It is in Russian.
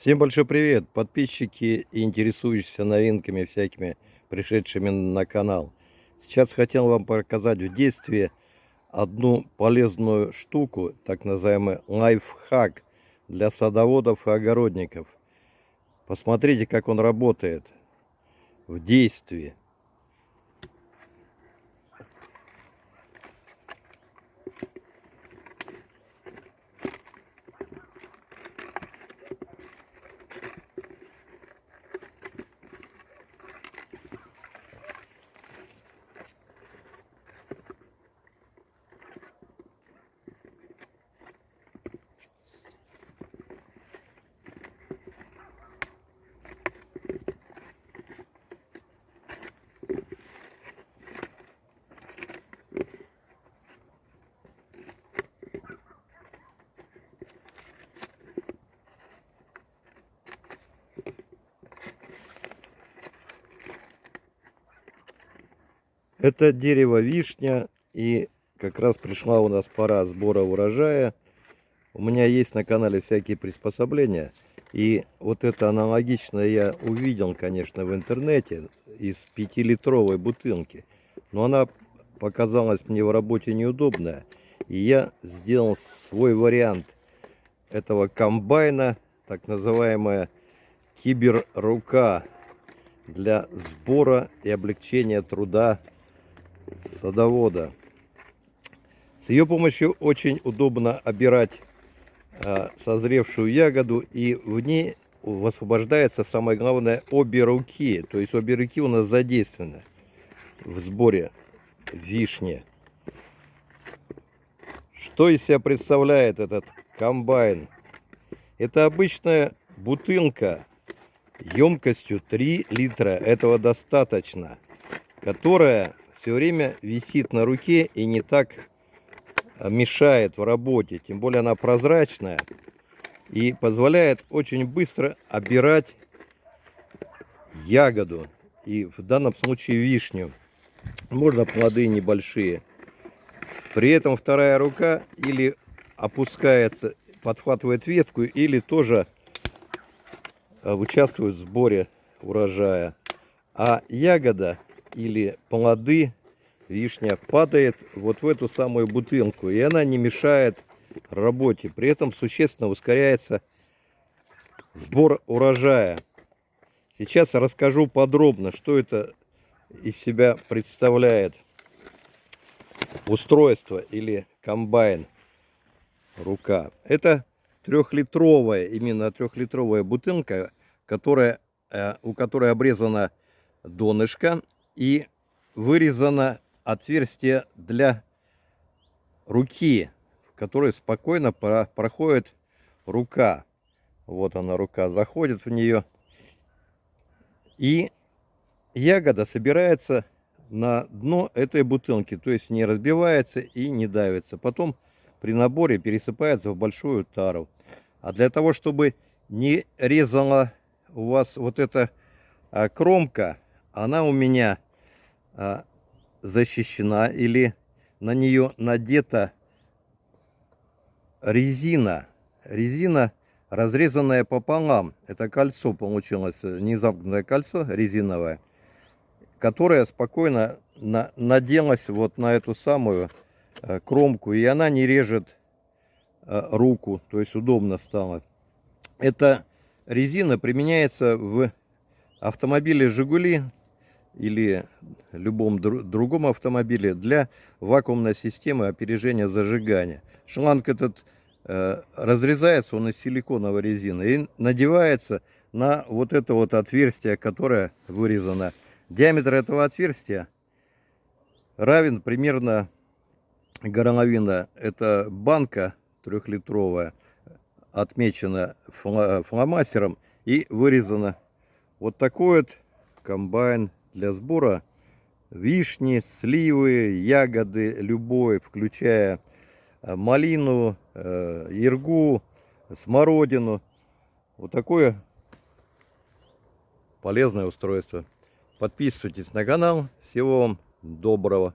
Всем большой привет, подписчики и интересующиеся новинками всякими, пришедшими на канал. Сейчас хотел вам показать в действии одну полезную штуку, так называемый лайфхак для садоводов и огородников. Посмотрите, как он работает в действии. Это дерево вишня. И как раз пришла у нас пора сбора урожая. У меня есть на канале всякие приспособления. И вот это аналогичное я увидел, конечно, в интернете из 5-литровой бутылки. Но она показалась мне в работе неудобная. И я сделал свой вариант этого комбайна, так называемая киберрука для сбора и облегчения труда садовода. С ее помощью очень удобно обирать э, созревшую ягоду и в ней высвобождается самое главное обе руки. То есть обе руки у нас задействованы в сборе вишни. Что из себя представляет этот комбайн? Это обычная бутылка емкостью 3 литра. Этого достаточно. Которая все время висит на руке и не так а, мешает в работе. Тем более она прозрачная и позволяет очень быстро обирать ягоду. И в данном случае вишню. Можно плоды небольшие. При этом вторая рука или опускается, подхватывает ветку, или тоже а, участвует в сборе урожая. А ягода или плоды, вишня падает вот в эту самую бутылку. И она не мешает работе. При этом существенно ускоряется сбор урожая. Сейчас расскажу подробно, что это из себя представляет устройство или комбайн рука. Это трехлитровая, именно трехлитровая бутылка, которая, э, у которой обрезана донышко и вырезано отверстие для руки, в которой спокойно проходит рука. Вот она рука, заходит в нее. И ягода собирается на дно этой бутылки, то есть не разбивается и не давится. Потом при наборе пересыпается в большую тару. А для того, чтобы не резала у вас вот эта а, кромка, она у меня а, защищена или на нее надета резина. Резина, разрезанная пополам. Это кольцо получилось, незамкнутое кольцо резиновое, которое спокойно на, наделось вот на эту самую э, кромку. И она не режет э, руку, то есть удобно стало. Эта резина применяется в автомобиле «Жигули» или любом другом автомобиле для вакуумной системы опережения зажигания. Шланг этот э, разрезается, он из силиконовой резины и надевается на вот это вот отверстие, которое вырезано. Диаметр этого отверстия равен примерно горловина. Это банка трехлитровая, отмечена фломастером и вырезана. Вот такой вот комбайн для сбора вишни, сливы, ягоды любой, включая э, малину, э, иргу, смородину. Вот такое полезное устройство. Подписывайтесь на канал. Всего вам доброго.